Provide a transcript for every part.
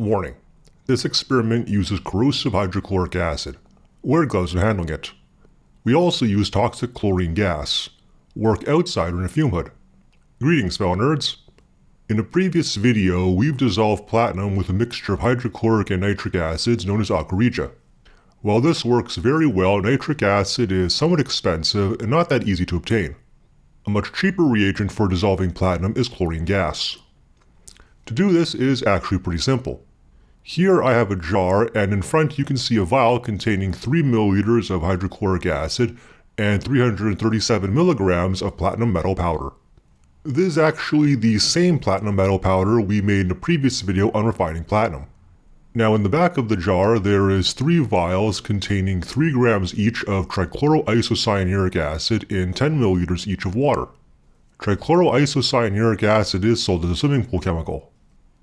Warning. This experiment uses corrosive hydrochloric acid. Wear gloves when handling it. We also use toxic chlorine gas. Work outside or in a fume hood. Greetings, fellow nerds. In a previous video, we've dissolved platinum with a mixture of hydrochloric and nitric acids known as aqua regia. While this works very well, nitric acid is somewhat expensive and not that easy to obtain. A much cheaper reagent for dissolving platinum is chlorine gas. To do this is actually pretty simple. Here I have a jar and in front you can see a vial containing 3 milliliters of hydrochloric acid and 337 milligrams of platinum metal powder. This is actually the same platinum metal powder we made in a previous video on refining platinum. Now in the back of the jar there is 3 vials containing 3 grams each of trichloroisocyanuric acid in 10 milliliters each of water. Trichloroisocyanuric acid is sold as a swimming pool chemical.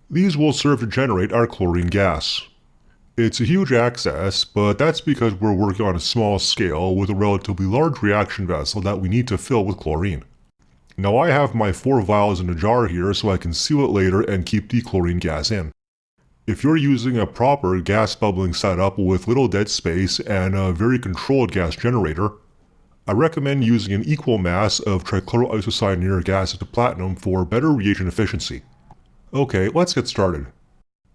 These will serve to generate our chlorine gas. It's a huge excess, but that's because we're working on a small scale with a relatively large reaction vessel that we need to fill with chlorine. Now I have my 4 vials in a jar here so I can seal it later and keep the chlorine gas in. If you're using a proper gas bubbling setup with little dead space and a very controlled gas generator, I recommend using an equal mass of trichloroisocyanuric acid to platinum for better reagent efficiency. Okay, let's get started.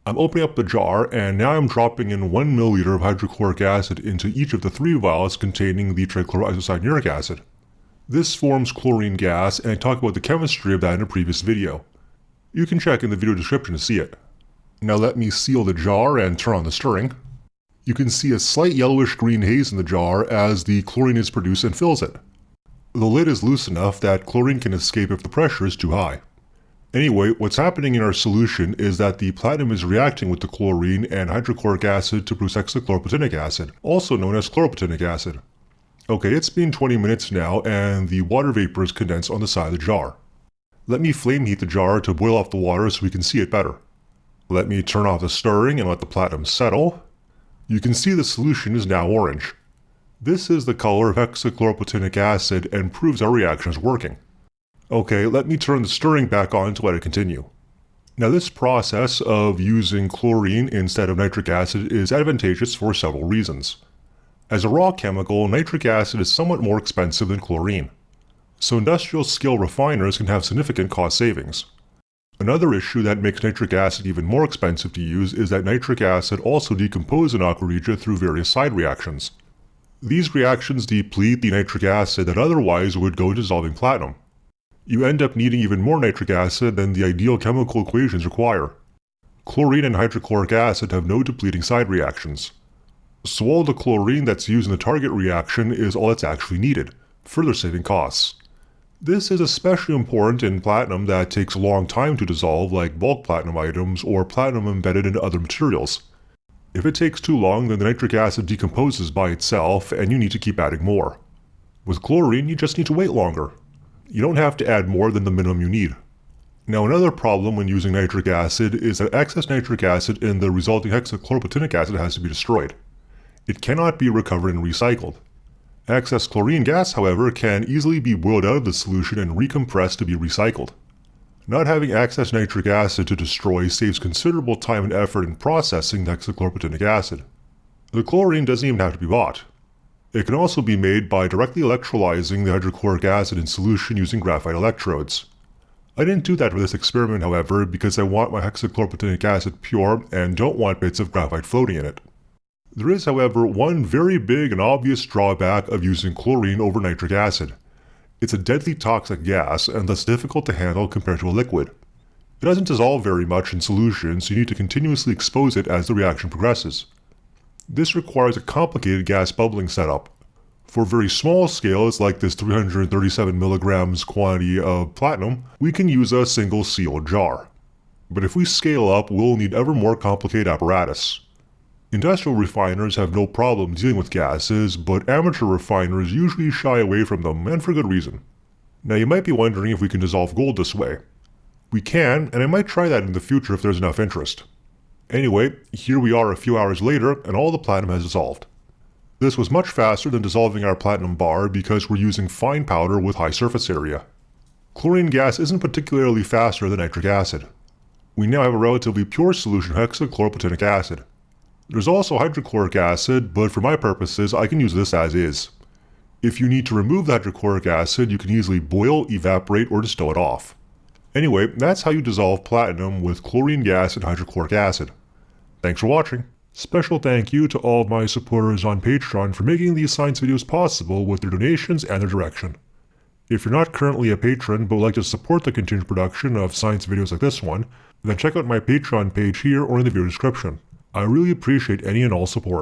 I'm opening up the jar and now I'm dropping in 1 milliliter of hydrochloric acid into each of the three vials containing the trichloroisocyanuric acid. This forms chlorine gas and I talked about the chemistry of that in a previous video. You can check in the video description to see it. Now let me seal the jar and turn on the stirring. You can see a slight yellowish green haze in the jar as the chlorine is produced and fills it. The lid is loose enough that chlorine can escape if the pressure is too high. Anyway, what's happening in our solution is that the platinum is reacting with the chlorine and hydrochloric acid to produce hexachloroplatinic acid, also known as chloroplatinic acid. Okay, it's been 20 minutes now and the water vapor is condensed on the side of the jar. Let me flame heat the jar to boil off the water so we can see it better. Let me turn off the stirring and let the platinum settle. You can see the solution is now orange. This is the color of hexachloroplatinic acid and proves our reaction is working. Okay, let me turn the stirring back on to let it continue. Now this process of using chlorine instead of nitric acid is advantageous for several reasons. As a raw chemical, nitric acid is somewhat more expensive than chlorine. So industrial scale refiners can have significant cost savings. Another issue that makes nitric acid even more expensive to use is that nitric acid also decomposes in aqua regia through various side reactions. These reactions deplete the nitric acid that otherwise would go to dissolving platinum you end up needing even more nitric acid than the ideal chemical equations require. Chlorine and hydrochloric acid have no depleting side reactions. So all the chlorine that's used in the target reaction is all that's actually needed, further saving costs. This is especially important in platinum that takes a long time to dissolve like bulk platinum items or platinum embedded in other materials. If it takes too long then the nitric acid decomposes by itself and you need to keep adding more. With chlorine you just need to wait longer, you don't have to add more than the minimum you need. Now another problem when using nitric acid is that excess nitric acid in the resulting hexachloroplatinic acid has to be destroyed. It cannot be recovered and recycled. Excess chlorine gas, however, can easily be boiled out of the solution and recompressed to be recycled. Not having excess nitric acid to destroy saves considerable time and effort in processing the hexachloroplatinic acid. The chlorine doesn't even have to be bought. It can also be made by directly electrolyzing the hydrochloric acid in solution using graphite electrodes. I didn't do that for this experiment however because I want my hexachloroplatinic acid pure and don't want bits of graphite floating in it. There is however one very big and obvious drawback of using chlorine over nitric acid. It's a deadly toxic gas and thus difficult to handle compared to a liquid. It doesn't dissolve very much in solution so you need to continuously expose it as the reaction progresses. This requires a complicated gas bubbling setup. For very small scales like this 337 milligrams quantity of platinum, we can use a single sealed jar. But if we scale up, we'll need ever more complicated apparatus. Industrial refiners have no problem dealing with gases, but amateur refiners usually shy away from them, and for good reason. Now you might be wondering if we can dissolve gold this way. We can, and I might try that in the future if there's enough interest. Anyway, here we are a few hours later and all the platinum has dissolved. This was much faster than dissolving our platinum bar because we're using fine powder with high surface area. Chlorine gas isn't particularly faster than nitric acid. we now have a relatively pure solution of hexachloroplatinic acid. There's also hydrochloric acid, but for my purposes I can use this as is. If you need to remove the hydrochloric acid, you can easily boil, evaporate, or distill it off. Anyway, that's how you dissolve platinum with chlorine gas and hydrochloric acid. Thanks for watching. Special thank you to all of my supporters on Patreon for making these science videos possible with their donations and their direction. If you're not currently a patron but would like to support the continued production of science videos like this one, then check out my Patreon page here or in the video description. I really appreciate any and all support.